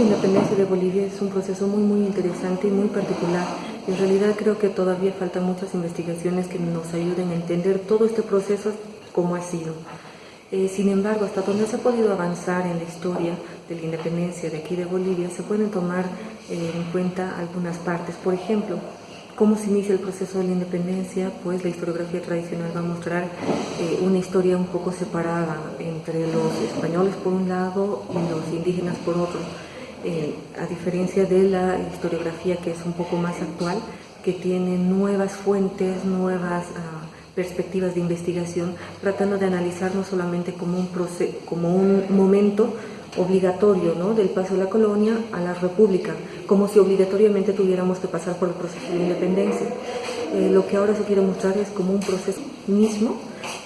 de independencia de Bolivia es un proceso muy muy interesante y muy particular. En realidad creo que todavía faltan muchas investigaciones que nos ayuden a entender todo este proceso como ha sido. Eh, sin embargo, hasta donde se ha podido avanzar en la historia de la independencia de aquí de Bolivia, se pueden tomar eh, en cuenta algunas partes. Por ejemplo, cómo se inicia el proceso de la independencia, pues la historiografía tradicional va a mostrar eh, una historia un poco separada entre los españoles por un lado y los indígenas por otro, eh, a diferencia de la historiografía que es un poco más actual, que tiene nuevas fuentes, nuevas ah, perspectivas de investigación, tratando de analizar no solamente como un, como un momento obligatorio ¿no? del paso de la colonia a la república, como si obligatoriamente tuviéramos que pasar por el proceso de independencia. Eh, lo que ahora se quiere mostrar es como un proceso mismo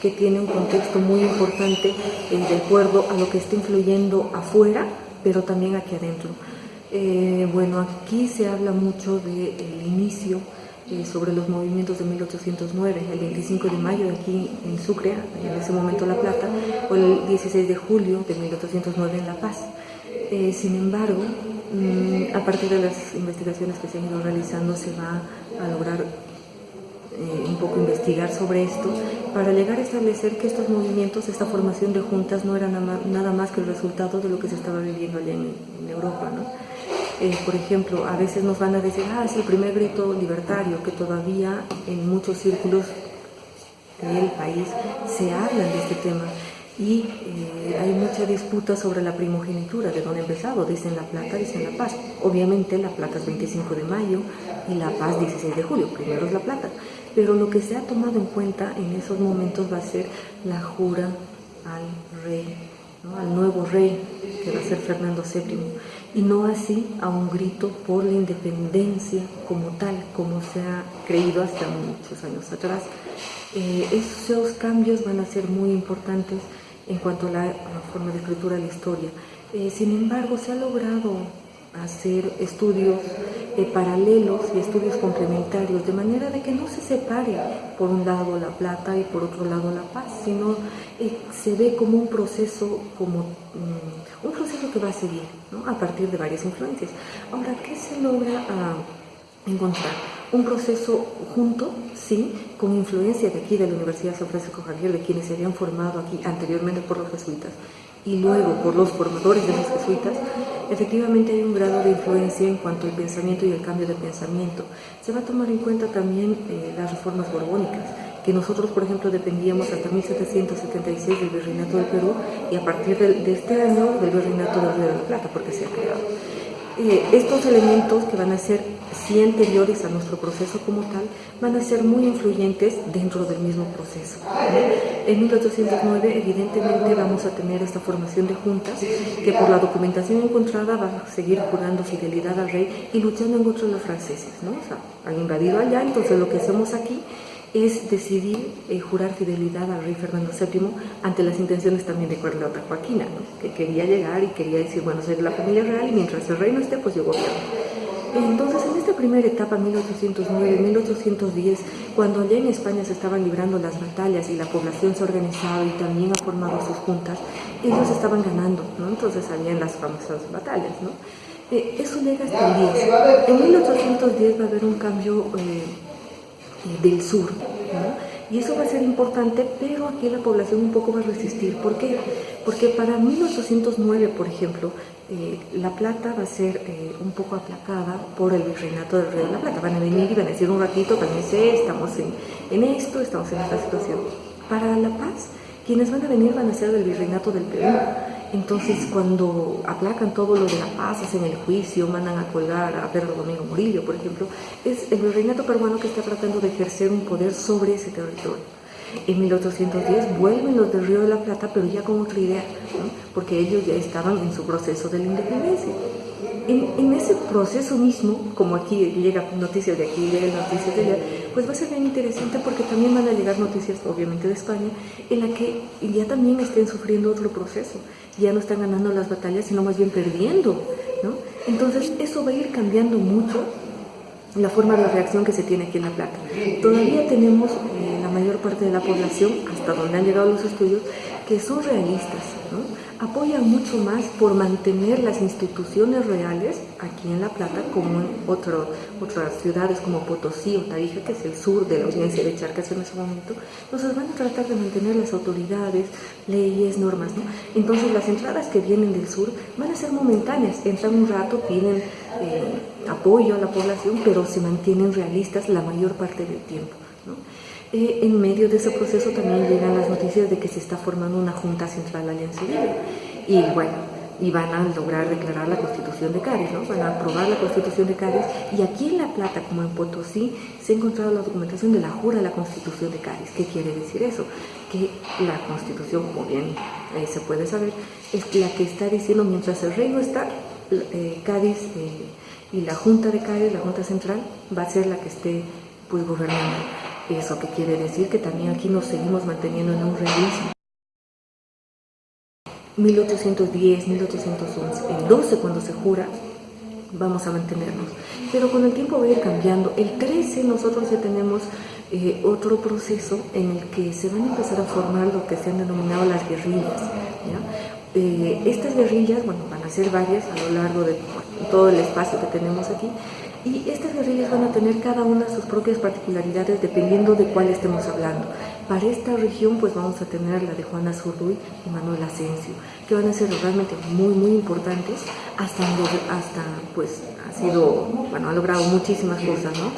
que tiene un contexto muy importante eh, de acuerdo a lo que está influyendo afuera, pero también aquí adentro. Eh, bueno, aquí se habla mucho del inicio sobre los movimientos de 1809, el 25 de mayo aquí en Sucre, en ese momento La Plata, o el 16 de julio de 1809 en La Paz. Eh, sin embargo, mm, a partir de las investigaciones que se han ido realizando se va a lograr eh, un poco investigar sobre esto para llegar a establecer que estos movimientos, esta formación de juntas no era nada más que el resultado de lo que se estaba viviendo allá en, Europa. ¿no? Eh, por ejemplo, a veces nos van a decir, ah, es el primer grito libertario, que todavía en muchos círculos del país se hablan de este tema y eh, hay mucha disputa sobre la primogenitura, de dónde empezado, dicen La Plata, dicen La Paz. Obviamente La Plata es 25 de mayo y La Paz 16 de julio, primero es La Plata. Pero lo que se ha tomado en cuenta en esos momentos va a ser la jura al rey, al nuevo rey, que va a ser Fernando VII y no así a un grito por la independencia como tal, como se ha creído hasta muchos años atrás. Eh, esos cambios van a ser muy importantes en cuanto a la, forma de escritura de la historia. Eh, sin embargo, se ha logrado hacer estudios eh, paralelos y estudios complementarios, de manera de que no se separe por un lado la plata y por otro lado la paz, sino eh, se ve como un proceso, como mm, un proceso que va a seguir a partir de varias influencias. Ahora, ¿qué se logra ah, encontrar? Un proceso junto, sí, con influencia de aquí de la Universidad San Francisco Javier, de quienes se habían formado aquí anteriormente por los jesuitas, y luego por los formadores de los jesuitas, efectivamente hay un grado de influencia en cuanto al pensamiento y el cambio de pensamiento. Se va a tomar en cuenta también eh, las reformas borbónicas, que nosotros, por ejemplo, dependíamos hasta 1776 del Virreinato del Perú y a partir de, este año del Virreinato del Río de la Plata, porque se ha creado. Eh, estos elementos que van a ser sí anteriores a nuestro proceso como tal, van a ser muy influyentes dentro del mismo proceso. En 1809 evidentemente vamos a tener esta formación de juntas que por la documentación encontrada va a seguir jurando fidelidad al rey y luchando en contra de los franceses, ¿no? O sea, han invadido allá, entonces lo que hacemos aquí es decidir eh, jurar fidelidad al rey Fernando VII ante las intenciones también de Carlota Joaquina, que quería llegar y quería decir, bueno, soy la familia real y mientras el rey no esté, pues yo gobierno. Entonces, en esta primera etapa, 1809-1810, cuando allá en España se estaban librando las batallas y la población se ha organizado y también ha formado sus juntas, ellos estaban ganando, ¿no? Entonces habían las famosas batallas, ¿no? Eh, eso llega hasta el 10. En 1810 va a haber un cambio... Eh, del sur. Y eso va a ser importante, pero aquí la población un poco va a resistir. ¿Por qué? Porque para 1809, por ejemplo, eh, La Plata va a ser eh, un poco aplacada por el virreinato del Río de la Plata. Van a venir y van a decir un ratito, cálmense, estamos en esto, estamos en esta situación. Para La Paz, quienes van a venir van a ser del virreinato del Perú. Entonces, cuando aplacan todo lo de la paz, hacen el juicio, mandan a colgar a Pedro Domingo Murillo, por ejemplo, es el virreinato peruano que está tratando de ejercer un poder sobre ese territorio. En 1810 vuelven los del Río de la Plata, pero ya con otra idea, porque ellos ya estaban en su proceso de la independencia. En, ese proceso mismo, como aquí llega noticias de aquí, llegan noticias de allá, pues va a ser bien interesante porque también van a llegar noticias, obviamente, de España, en la que ya también estén sufriendo otro proceso. Ya no están ganando las batallas, sino más bien perdiendo, ¿no? Entonces, eso va a ir cambiando mucho la forma de reacción que se tiene aquí en La Plata. Todavía tenemos eh, la mayor parte de la población, hasta donde han llegado los estudios, que son realistas, apoyan mucho más por mantener las instituciones reales aquí en La Plata como en otro, otras ciudades como Potosí o Tarija, que es el sur de la audiencia de Charcas en ese momento. Entonces van a tratar de mantener las autoridades, leyes, normas. Entonces las entradas que vienen del sur van a ser momentáneas, entran un rato, piden eh, apoyo a la población, pero se mantienen realistas la mayor parte del tiempo. Eh, en medio de ese proceso también llegan las noticias de que se está formando una Junta Central Alianza Libre. Y bueno, y van a lograr declarar la Constitución de Cádiz, ¿no? van a aprobar la Constitución de Cádiz y aquí en La Plata, como en Potosí, se ha encontrado la documentación de la jura de la Constitución de Cádiz. ¿Qué quiere decir eso? Que la Constitución, como bien eh, se puede saber, es la que está diciendo mientras el reino está, eh, Cádiz y la Junta de Cádiz, la Junta Central, va a ser la que esté pues gobernando. ¿Eso qué quiere decir? Que también aquí nos seguimos manteniendo en un realismo. 1810, 1811, el 12 cuando se jura, vamos a mantenernos. Pero con el tiempo va a ir cambiando. El 13 nosotros ya tenemos eh, otro proceso en el que se van a empezar a formar lo que se han denominado las guerrillas. Eh, estas guerrillas, bueno, van a ser varias a lo largo de todo el espacio que tenemos aquí, y estas guerrillas van a tener cada una sus propias particularidades dependiendo de cuál estemos hablando. Para esta región pues vamos a tener la de Juana Zurduy y Manuel Asensio, que van a ser realmente muy muy importantes hasta, hasta pues ha sido, bueno, ha logrado muchísimas cosas, ¿no?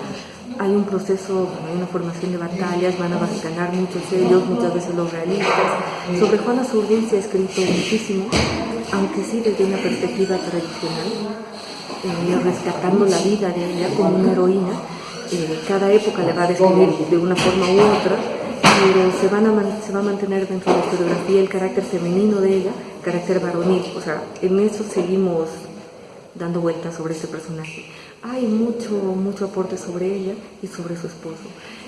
Hay un proceso, hay una formación de batallas, van a ganar muchos ellos, muchas veces los realistas. Sobre Juana Zurduy se ha escrito muchísimo, aunque sí desde una perspectiva tradicional, eh, rescatando la vida de ella como una heroína. Eh, cada época le va a describir de una forma u otra, pero se, van a se va a mantener dentro de la historiografía el carácter femenino de ella, carácter varonil. O sea, en eso seguimos dando vueltas sobre ese personaje hay mucho, mucho aporte sobre ella y sobre su esposo.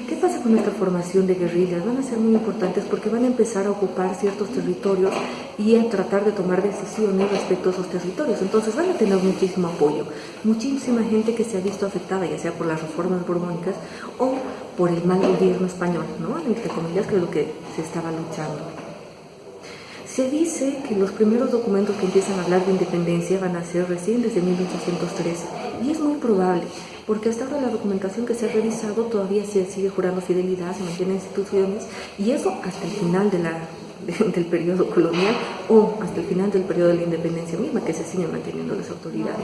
¿Qué pasa con esta formación de guerrillas? Van a ser muy importantes porque van a empezar a ocupar ciertos territorios y a tratar de tomar decisiones respecto a esos territorios. Entonces van a tener muchísimo apoyo, muchísima gente que se ha visto afectada, ya sea por las reformas borbónicas o por el mal gobierno español, ¿no? Entre comillas, que es lo que se estaba luchando. Se dice que los primeros documentos que empiezan a hablar de independencia van a ser recién desde 1813 y es muy probable porque hasta ahora la documentación que se ha revisado todavía se sigue jurando fidelidad, se mantienen instituciones y eso hasta el final de la, del periodo colonial o hasta el final del periodo de la independencia misma que se siguen manteniendo las autoridades.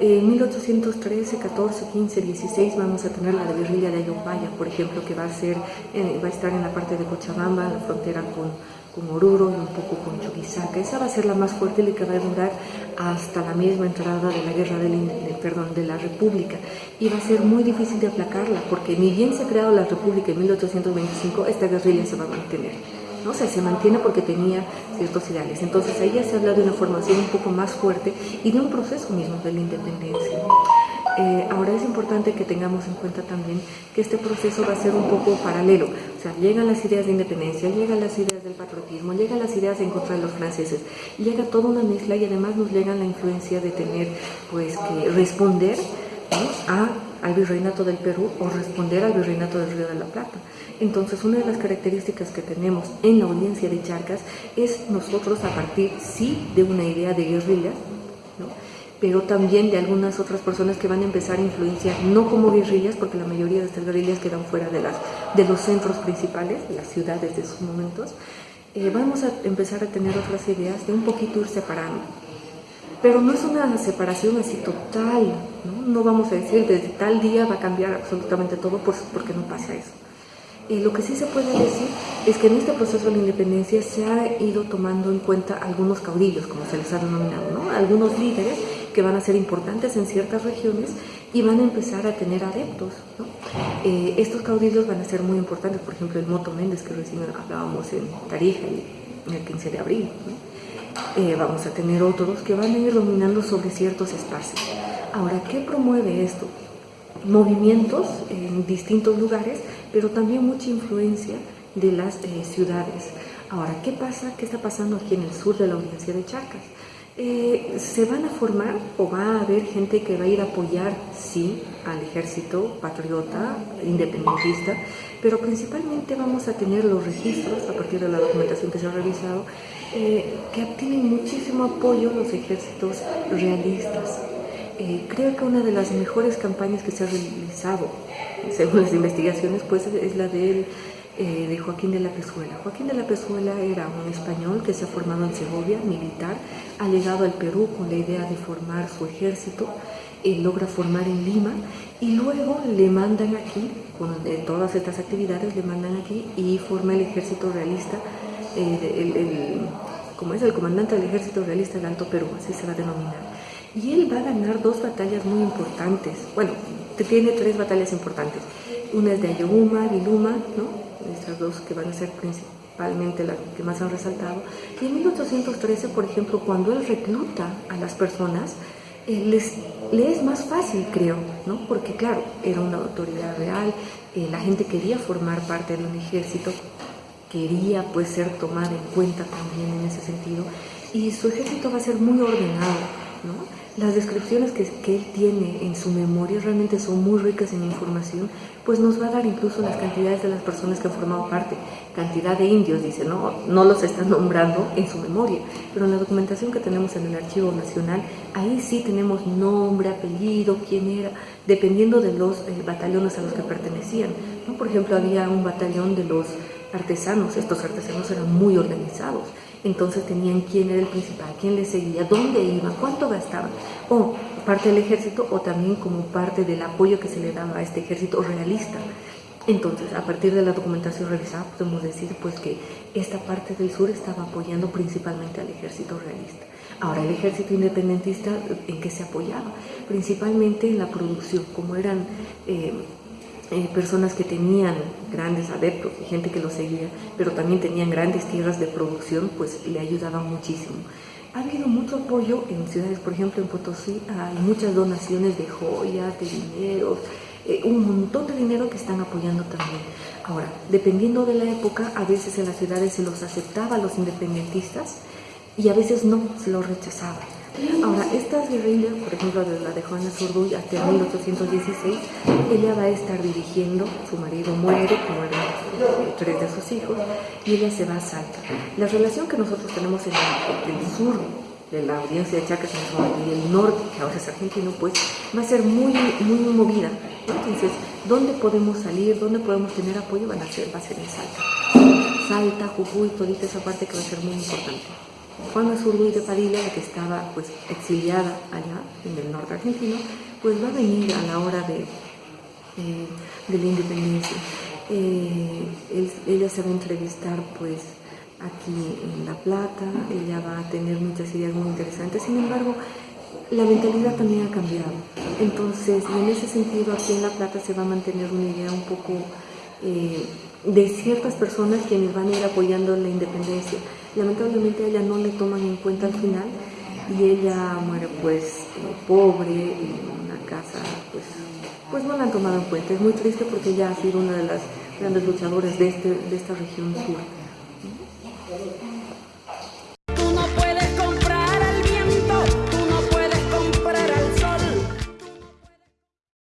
En 1813, 14, 15, 16 vamos a tener la de guerrilla de Ayompaya, por ejemplo, que va a, ser, eh, va a estar en la parte de Cochabamba, en la frontera con con Oruro y un poco con Chuquisaca. Esa va a ser la más fuerte y la que va a durar hasta la misma entrada de la guerra del, perdón, de la República. Y va a ser muy difícil de aplacarla, porque ni bien se ha creado la República en 1825, esta guerrilla se va a mantener. ¿no? O sea, se mantiene porque tenía ciertos ideales. Entonces ahí ya se habla de una formación un poco más fuerte y de un proceso mismo de la independencia. Eh, ahora es importante que tengamos en cuenta también que este proceso va a ser un poco paralelo. O sea, llegan las ideas de independencia, llegan las ideas del patriotismo, llegan las ideas en contra de los franceses, llega toda una mezcla y además nos llega la influencia de tener pues que responder a, al virreinato del Perú o responder al virreinato del Río de la Plata. Entonces, una de las características que tenemos en la audiencia de Charcas es nosotros a partir, sí, de una idea de guerrilla, ¿no? Pero también de algunas otras personas que van a empezar a influenciar, no como guerrillas, porque la mayoría de estas guerrillas quedan fuera de, las, de los centros principales, de las ciudades de esos momentos, eh, vamos a empezar a tener otras ideas de un poquito ir separando. Pero no es una separación así total, ¿no? no vamos a decir desde tal día va a cambiar absolutamente todo porque no pasa eso. Y lo que sí se puede decir es que en este proceso de la independencia se ha ido tomando en cuenta algunos caudillos, como se les ha denominado, ¿no? algunos líderes que van a ser importantes en ciertas regiones y van a empezar a tener adeptos. Eh, estos caudillos van a ser muy importantes, por ejemplo el Moto Méndez que recién hablábamos en Tarija el 15 de abril. Eh, vamos a tener otros que van a ir dominando sobre ciertos espacios. Ahora, ¿qué promueve esto? Movimientos en distintos lugares, pero también mucha influencia de las eh, ciudades. Ahora, ¿qué pasa? ¿Qué está pasando aquí en el sur de la audiencia de Charcas? Eh, se van a formar o va a haber gente que va a ir a apoyar, sí, al ejército patriota, independentista, pero principalmente vamos a tener los registros, a partir de la documentación que se ha revisado, eh, que obtienen muchísimo apoyo los ejércitos realistas. Eh, creo que una de las mejores campañas que se ha realizado, según las investigaciones, pues es la de eh, de Joaquín de la Pezuela. Joaquín de la Pezuela era un español que se ha formado en Segovia, militar, ha llegado al Perú con la idea de formar su ejército, eh, logra formar en Lima y luego le mandan aquí, con todas estas actividades le mandan aquí y forma el ejército realista, eh, como es el comandante del ejército realista del Alto Perú, así se va a denominar. Y él va a ganar dos batallas muy importantes, bueno, tiene tres batallas importantes. Una es de Ayohuma, Viluma, ¿no? Estas dos que van a ser principalmente las que más han resaltado. Y en 1813, por ejemplo, cuando él recluta a las personas, eh, les, le es más fácil, creo, ¿no? porque claro, era una autoridad real, eh, la gente quería formar parte de un ejército, quería pues ser tomada en cuenta también en ese sentido, y su ejército va a ser muy ordenado, ¿no? Las descripciones que, él tiene en su memoria realmente son muy ricas en información, pues nos va a dar incluso las cantidades de las personas que han formado parte, cantidad de indios, dice, no, no los están nombrando en su memoria, pero en la documentación que tenemos en el Archivo Nacional, ahí sí tenemos nombre, apellido, quién era, dependiendo de los eh, batallones a los que pertenecían. Por ejemplo, había un batallón de los artesanos, estos artesanos eran muy organizados, entonces tenían quién era el principal, quién le seguía, dónde iban, cuánto gastaban, o parte del ejército o también como parte del apoyo que se le daba a este ejército realista. Entonces, a partir de la documentación revisada, podemos decir pues que esta parte del sur estaba apoyando principalmente al ejército realista. Ahora, el ejército independentista, ¿en qué se apoyaba? Principalmente en la producción, como eran... Eh, eh, personas que tenían grandes adeptos y gente que lo seguía, pero también tenían grandes tierras de producción, pues le ayudaban muchísimo. Ha habido mucho apoyo en ciudades, por ejemplo en Potosí hay muchas donaciones de joyas, de dinero, eh, un montón de dinero que están apoyando también. Ahora, dependiendo de la época, a veces en las ciudades se los aceptaba a los independentistas y a veces no, se los rechazaba. Ahora, estas guerrillas, por ejemplo, la de Juana Zurduy hasta 1816, ella va a estar dirigiendo, su marido muere, mueren tres de sus hijos, y ella se va a Salta. La relación que nosotros tenemos en el, sur de la audiencia de Chacas y el norte, que ahora es argentino, pues va a ser muy, muy movida. Entonces, ¿dónde podemos salir? ¿Dónde podemos tener apoyo? Van a ser, va a ser en Salta. Salta, Jujuy, toda esa parte que va a ser muy importante. Juana Zurduy de Padilla, que estaba pues exiliada allá en el norte argentino, pues va a venir a la hora de, eh, de la independencia. Eh, ella se va a entrevistar pues aquí en La Plata, ella va a tener muchas ideas muy interesantes, sin embargo, la mentalidad también ha cambiado. Entonces, en ese sentido, aquí en La Plata se va a mantener una idea un poco eh, de ciertas personas quienes van a ir apoyando la independencia. Lamentablemente a ella no le toman en cuenta al final y ella muere pues eh, pobre en una casa pues pues no la han tomado en cuenta. Es muy triste porque ella ha sido una de las grandes luchadoras de, este, de esta región sur